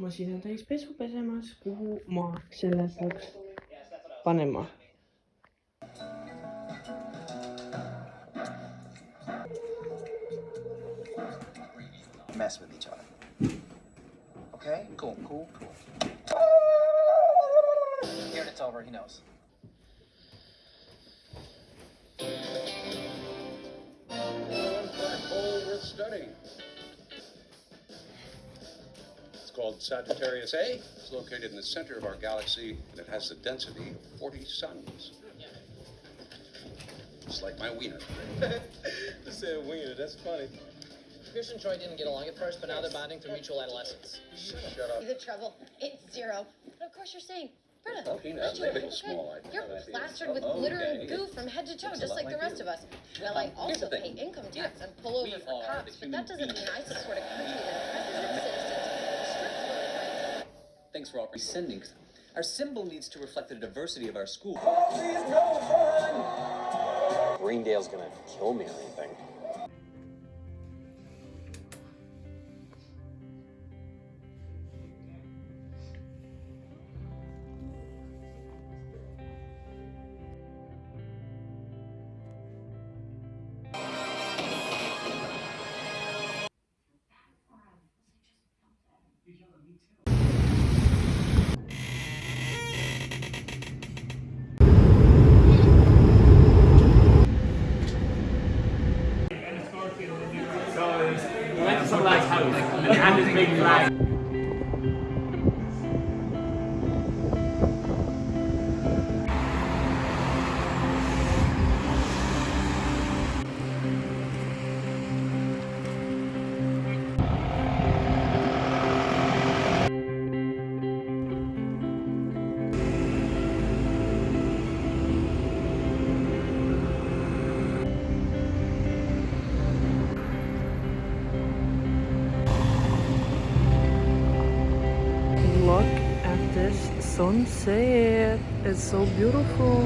pesumasin täis pesu pesemas, kuhu ma selle peaks panema. mess with each other. Okay? Cool, cool, cool. Here it's over, he knows. Oh, studying. Called Sagittarius A. It's located in the center of our galaxy, and it has the density of 40 suns. It's like my wiener. Just said wiener, that's funny. Pierce and Troy didn't get along at first, but now they're bonding through mutual adolescence. Shut up. The trouble, it's zero. But of course you're saying, Britta, aren't you maybe a it's cool small, kid? I- You're plastered with glitter and okay. goo from head to toe, Looks just lot like the rest you. of us. Well, I Um, here's also pay income tax and pull over We for cops, but that doesn't mean beings. I support a country that Thanks for all resending. Our symbol needs to reflect the diversity of our school. Greendale's gonna kill me or anything. Sunset. It's so beautiful.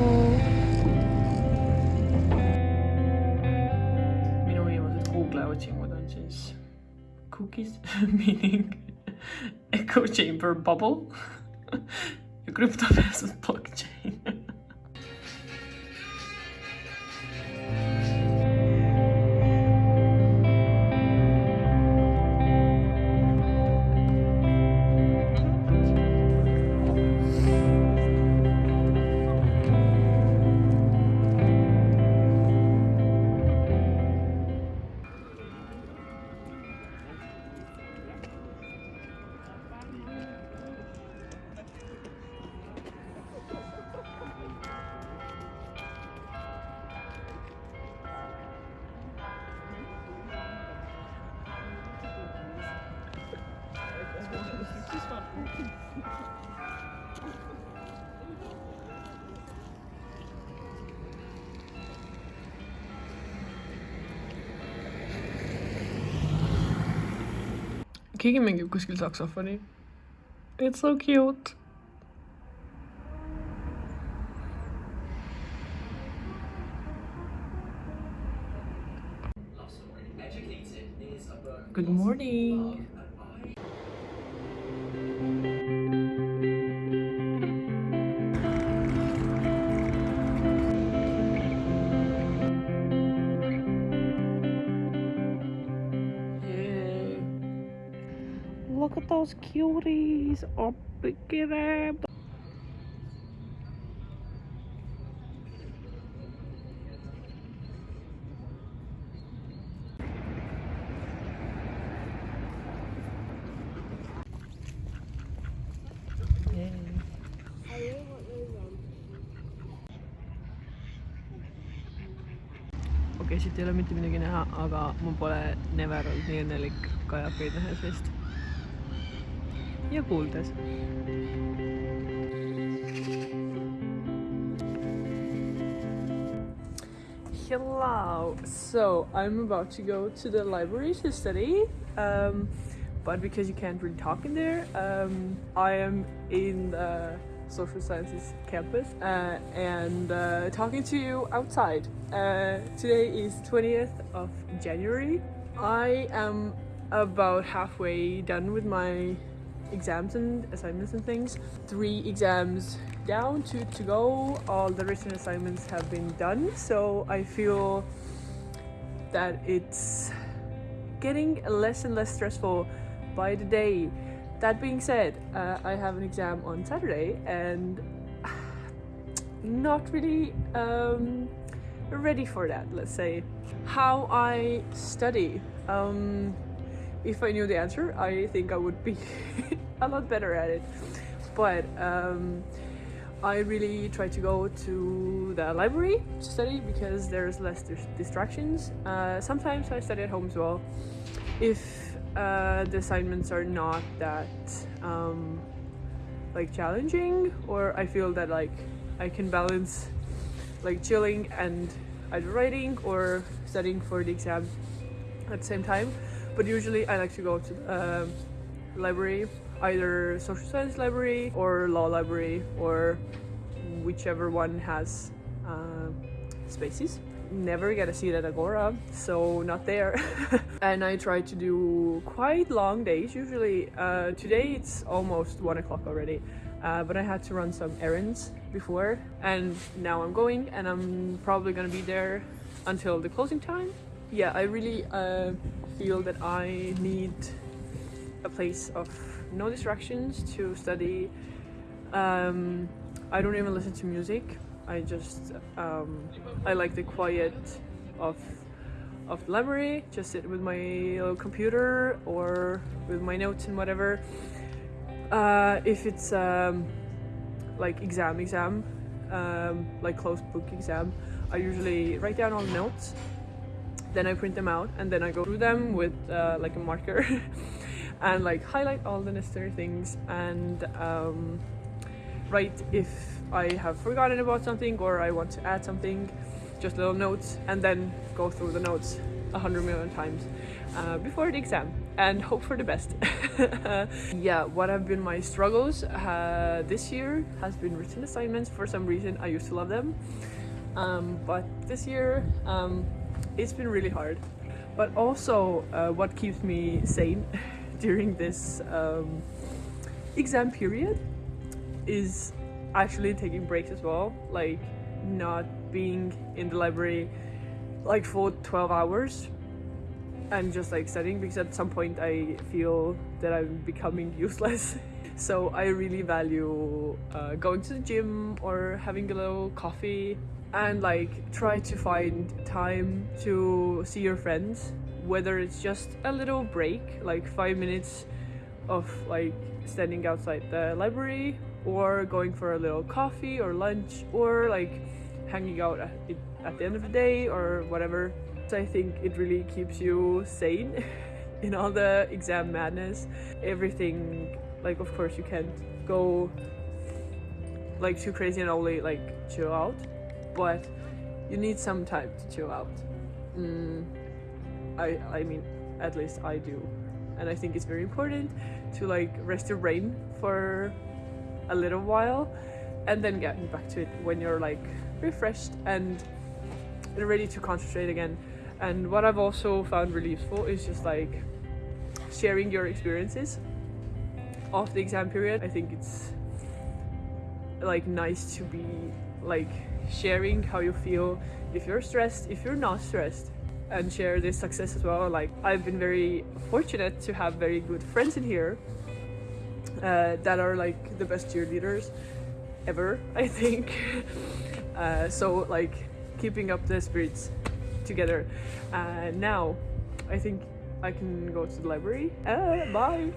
minu viimased Google otsingud on siis cookies meaning echo chamber bubble ja crypto versus blockchain keegi mängib kuskil saksofoni. It's so cute. Good morning. Those cuties. Oh, look at them. okei okay,, siit ei ole mitte midagi näha, aga ma pole never olnud nii õnnelik kajakaid nähes vist. Hello. So I'm about to go to the library to study. Um, but because you can't really talk in there, um, I am in the social sciences campus uh, and uh, talking to you outside. Uh, today is 20th of January. I am about halfway done with my exams and assignments and things. Three exams down, two to go. All the written assignments have been done, so I feel that it's getting less and less stressful by the day. That being said, uh, I have an exam on Saturday and not really um, ready for that, let's say. How I study. Um, if I knew the answer, I think I would be a lot better at it. But um, I really try to go to the library to study because there's less dis- distractions. Uh, sometimes I study at home as well. If uh, the assignments are not that um, like challenging, or I feel that like I can balance like chilling and either writing or studying for the exam at the same time. But usually I like to go to the uh, library, either social science library or law library or whichever one has uh, spaces. Never get a seat at Agora, so not there. and I try to do quite long days. Usually, uh, today it's almost one o'clock already. Uh, but I had to run some errands before, and now I'm going, and I'm probably gonna be there until the closing time. Yeah, I really uh, feel that I need a place of no distractions to study. Um, I don't even listen to music. I just um, I like the quiet of of the library. Just sit with my little computer or with my notes and whatever. Uh, if it's um, like exam exam, um, like closed book exam, I usually write down all the notes. Then I print them out and then I go through them with uh, like a marker and like highlight all the necessary things and um, write if I have forgotten about something or I want to add something, just little notes, and then go through the notes a hundred million times uh, before the exam and hope for the best. yeah, what have been my struggles uh, this year has been written assignments. For some reason, I used to love them, um, but this year um, it's been really hard. But also, uh, what keeps me sane during this um, exam period is actually taking breaks as well, like not being in the library like for 12 hours and just like studying because at some point I feel that I'm becoming useless. so I really value uh, going to the gym or having a little coffee and like try to find time to see your friends, whether it's just a little break, like five minutes of like standing outside the library or going for a little coffee or lunch or like hanging out at, at the end of the day or whatever. So I think it really keeps you sane in all the exam madness. Everything, like, of course, you can't go like too crazy and only like chill out, but you need some time to chill out. Mm, I, I mean, at least I do. And I think it's very important to like rest your brain for a little while and then getting back to it when you're like refreshed and ready to concentrate again. And what I've also found really useful is just like sharing your experiences of the exam period. I think it's like nice to be like sharing how you feel if you're stressed, if you're not stressed and share this success as well. Like I've been very fortunate to have very good friends in here uh, that are like the best cheerleaders ever, I think. Uh, so like keeping up the spirits together. Uh, now, I think I can go to the library. Uh, bye.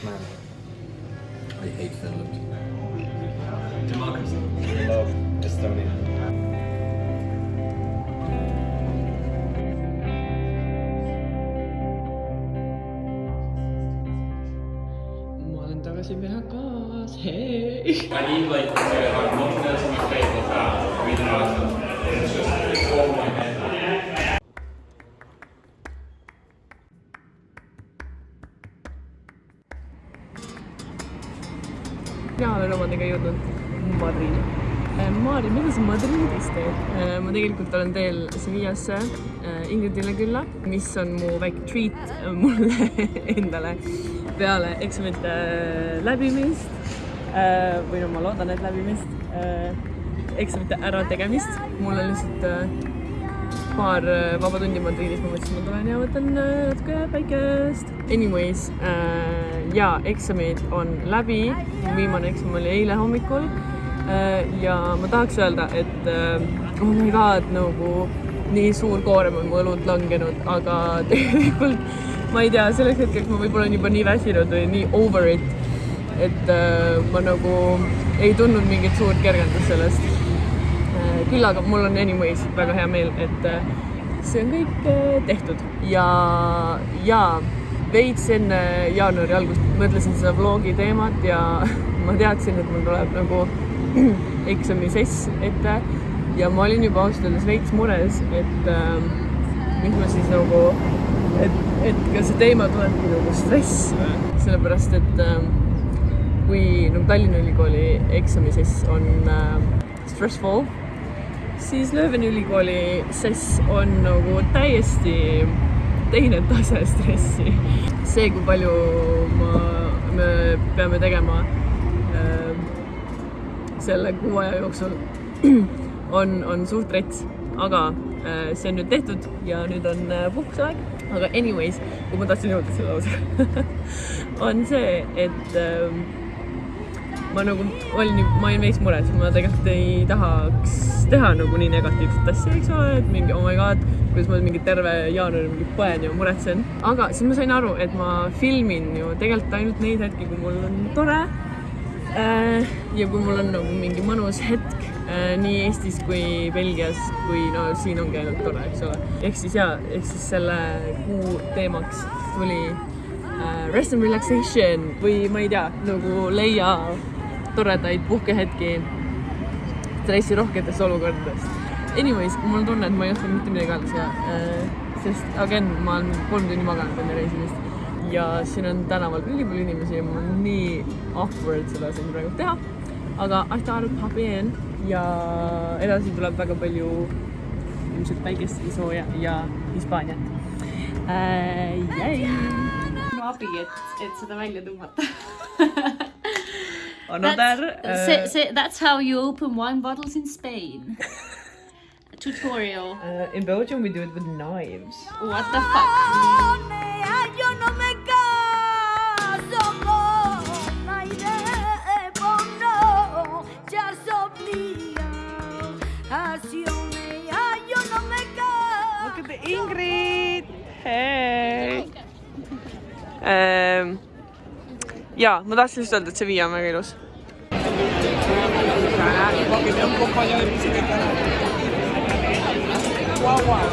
Two Irishmen. I hate Finland. Democracy. We love Estonia. tagasi Mehhakas, hei! I need like Maari, mida sa Madridis teed? ma tegelikult olen teel Sevillasse Ingridile külla, mis on mu väike treat mulle endale peale eksamite läbimist. või no ma loodan, et läbimist, eksamite ärategemist. mul on lihtsalt paar vaba tundi Madridis, ma mõtlesin, ma tulen ja võtan natuke päikest. Anyways äh,, jaa, eksamid on läbi, viimane eksam oli eile hommikul äh, ja ma tahaks öelda, et äh, oh my god, nagu nii suur koorem on mu õlult langenud, aga tegelikult ma ei tea, selleks hetkeks ma võib-olla olen juba nii väsinud või nii over it, et äh, ma nagu ei tundnud mingit suurt kergendust sellest. Küll aga mul on anyways väga hea meel, et äh, see on kõik äh, tehtud. Ja, ja veits enne jaanuari algust mõtlesin seda vlogi teemat ja ma teadsin, et mul tuleb nagu eksamisess ette ja ma olin juba ausalt öeldes veits mures, et äh, mis ma siis nagu, et, et kas see teema tulebki nagu stress, sellepärast et äh, kui nagu Tallinna Ülikooli eksamisess on äh, stressful siis Lööveni ülikooli sess on nagu täiesti teine tase stressi. see, kui palju ma, me peame tegema selle kuu aja jooksul, on, on suht rets, aga äh, see on nüüd tehtud ja nüüd on äh, puhkuseaeg. aga anyways, kui ma tahtsin jõuda selle lausega on see, et äh, ma nagu olin, ma olin veits mures, ma tegelikult ei tahaks teha nagu nii negatiivset asja, eks ole, et mingi oh my god, kuidas ma mingi terve jaanuari mingi põen ja muretsen. aga siis ma sain aru, et ma filmin ju tegelikult ainult neid hetki, kui mul on tore. Ja kui mul on nagu mingi mõnus hetk nii Eestis kui Belgias, kui no siin ongi ainult tore, eks ole. ehk siis jaa, ehk siis selle kuu teemaks tuli uh, rest and relaxation või ma ei tea, nagu leia toredaid puhkehetki stressirohketest olukordadest. Anyways, mul on tunne, et ma ei oska mitte midagi ja äh, sest again, ma olen kolm tundi maganud enne reisimist ja siin on tänaval ülipalju inimesi ja mul on nii awkward seda siin praegu teha. aga I thought I'd pop in ja edasi tuleb väga palju ilmselt päikest ja sooja ja Hispaaniat äh,. minu abi, et, et seda välja tõmmata Another. That's, say, say, that's how you open wine bottles in Spain. Tutorial. Uh, in Belgium, we do it with knives. What the fuck? Ingrid! Hey! Um, jaa, ma tahtsin lihtsalt öelda, et Sevilla on väga ilus.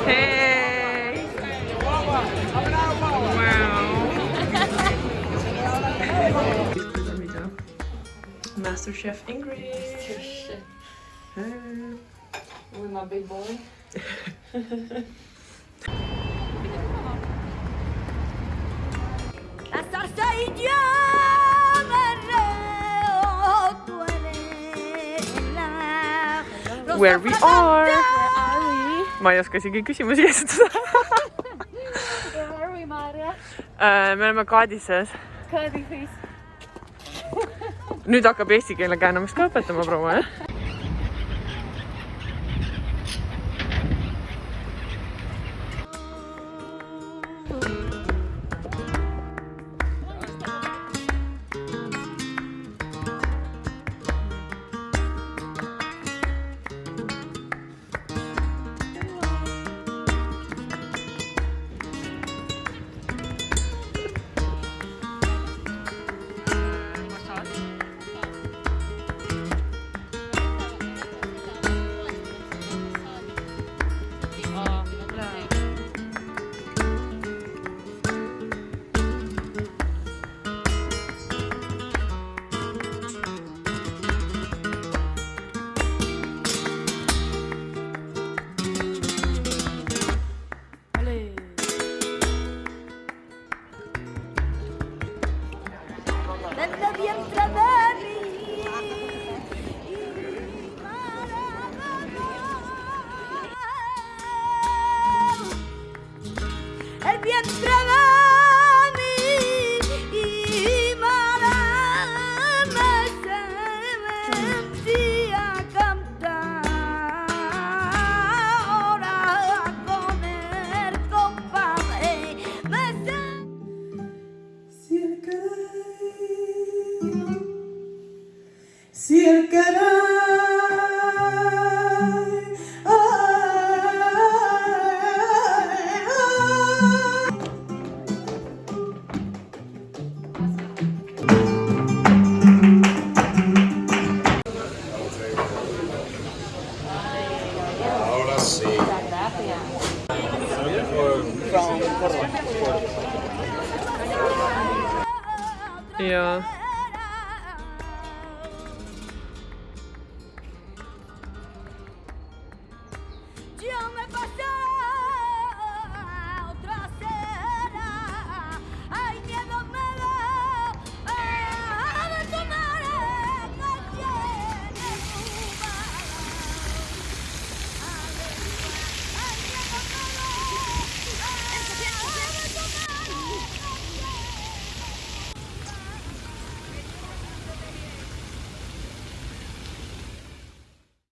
Hey! Wow. Master Chef Ingrid. Hey. With my big boy. La la rosa Where we are. Where are we? ma ei oska isegi küsimusi esitada Where are we, Maarja? Äh, me oleme Kadises. Kadifis. nüüd hakkab eesti keele käändamist ka õpetama proua, jah? Si el canal